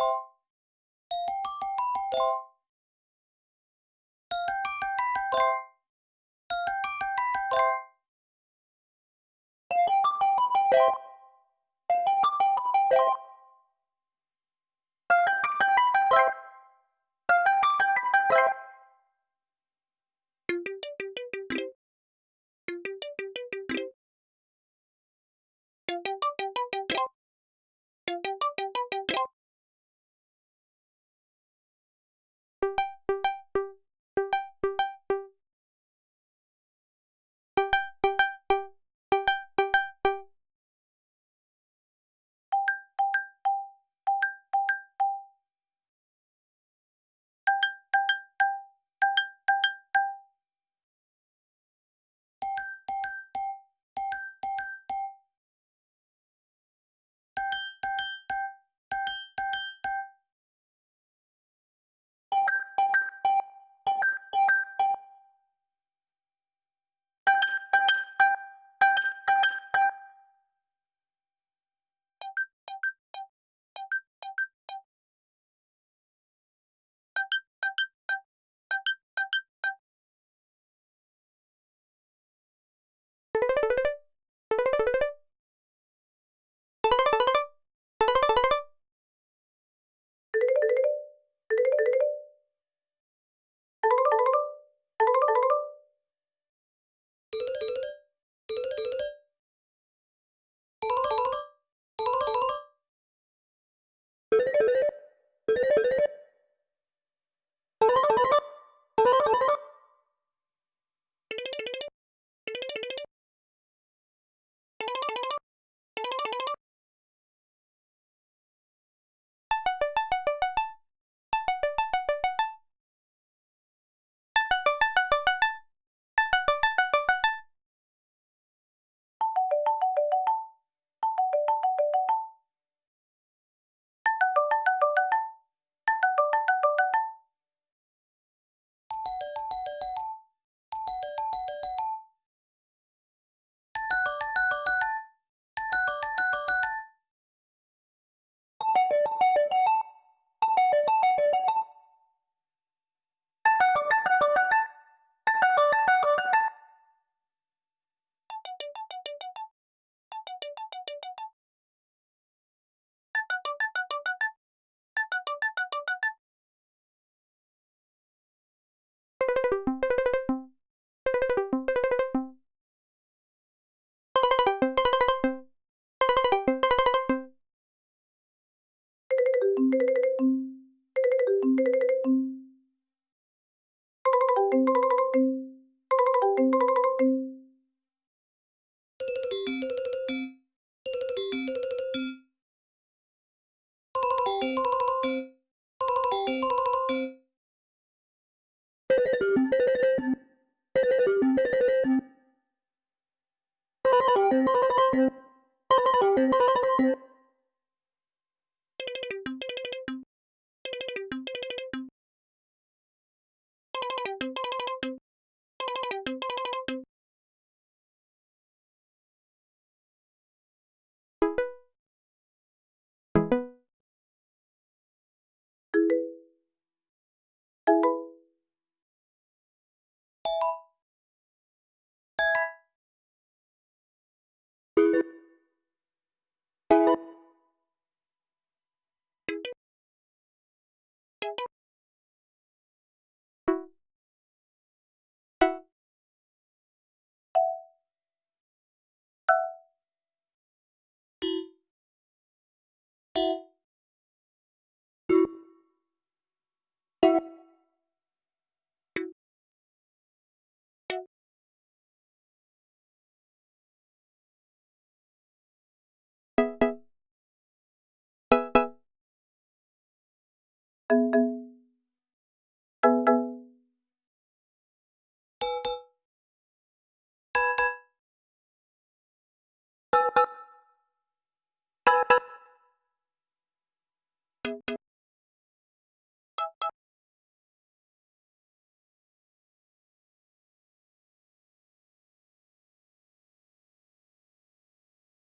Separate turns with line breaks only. you
Thank you.